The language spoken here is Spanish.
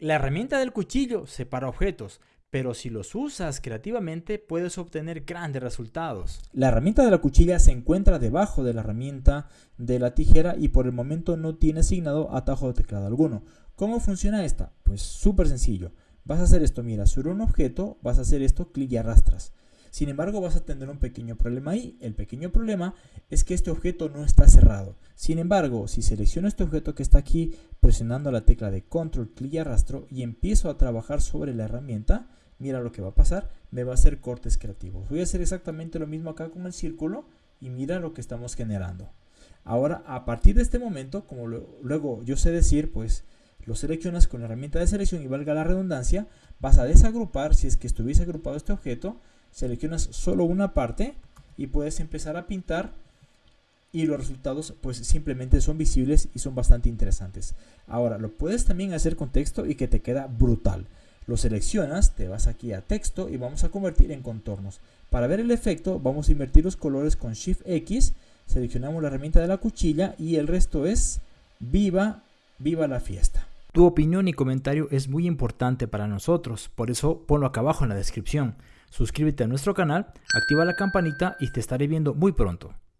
La herramienta del cuchillo separa objetos, pero si los usas creativamente puedes obtener grandes resultados. La herramienta de la cuchilla se encuentra debajo de la herramienta de la tijera y por el momento no tiene asignado atajo de teclado alguno. ¿Cómo funciona esta? Pues súper sencillo. Vas a hacer esto, mira, sobre un objeto vas a hacer esto, clic y arrastras. Sin embargo, vas a tener un pequeño problema ahí. El pequeño problema es que este objeto no está cerrado. Sin embargo, si selecciono este objeto que está aquí, presionando la tecla de control, clic y arrastro y empiezo a trabajar sobre la herramienta, mira lo que va a pasar, me va a hacer cortes creativos. Voy a hacer exactamente lo mismo acá con el círculo y mira lo que estamos generando. Ahora, a partir de este momento, como luego yo sé decir, pues lo seleccionas con la herramienta de selección y valga la redundancia, vas a desagrupar, si es que estuviese agrupado este objeto, seleccionas solo una parte y puedes empezar a pintar y los resultados pues simplemente son visibles y son bastante interesantes. Ahora, lo puedes también hacer con texto y que te queda brutal. Lo seleccionas, te vas aquí a texto y vamos a convertir en contornos. Para ver el efecto vamos a invertir los colores con Shift X, seleccionamos la herramienta de la cuchilla y el resto es viva, viva la fiesta. Tu opinión y comentario es muy importante para nosotros, por eso ponlo acá abajo en la descripción. Suscríbete a nuestro canal, activa la campanita y te estaré viendo muy pronto.